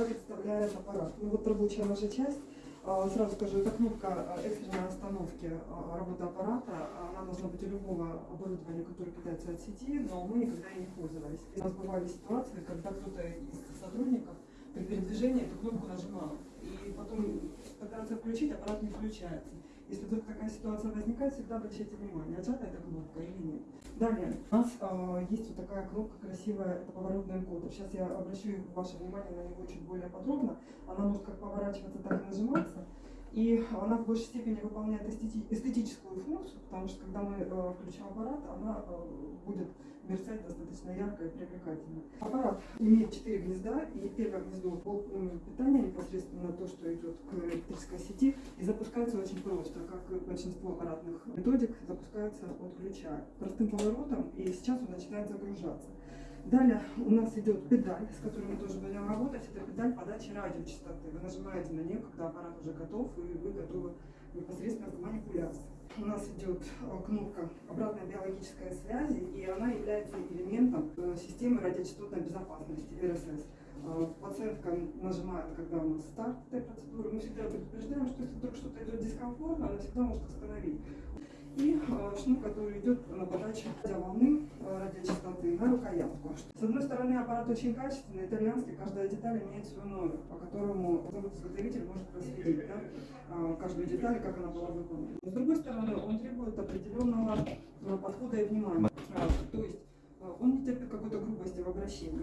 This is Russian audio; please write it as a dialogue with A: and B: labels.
A: Что представляет аппарат? Ну вот рабочая наша часть. А, Сразу скажу, это кнопка а, экстренной остановки а, работы аппарата. Она должна быть у любого оборудования, которое питается от сети, но мы никогда ей не пользовались. У нас бывали ситуации, когда кто-то из сотрудников при передвижении эту кнопку нажимал. И потом пытаться включить, аппарат не включается. Если вдруг такая ситуация возникает, всегда обращайте внимание, отжата эта кнопка или нет. Далее, у нас э, есть вот такая кнопка красивая, это поворотный энкодер. Сейчас я обращу ваше внимание на него чуть более подробно. Она может как поворачиваться, так и нажиматься. И она в большей степени выполняет эстети- эстетическую функцию, потому что когда мы э, включим аппарат, она э, будет мерцать достаточно ярко и привлекательно. Аппарат имеет 4 гнезда, и первое гнездо м, питания непосредственно то, что идет к электрической сети, запускается очень просто, как большинство аппаратных методик, запускается от ключа простым поворотом, и сейчас он начинает загружаться. Далее у нас идет педаль, с которой мы тоже будем работать. Это педаль подачи радиочастоты. Вы нажимаете на нее, когда аппарат уже готов, и вы готовы непосредственно к манипуляции. У нас идет э, кнопка обратной биологической связи, и она является элементом системы радиочастотной безопасности РСС. Э, Пациентка нажимает, когда у нас старт этой процедуры. Мы всегда предупреждаем, что если вдруг что-то идет дискомфортно, она всегда может остановить. И э, шнур, который идет на подачу радиоволны, э, радиочастоты на рукоятку. С одной стороны, аппарат очень качественный, итальянский, каждая деталь имеет свой номер, по которому изготовитель может проследить да, каждую деталь, как она была выполнена. С другой стороны, он требует определенного подхода и внимания. Э,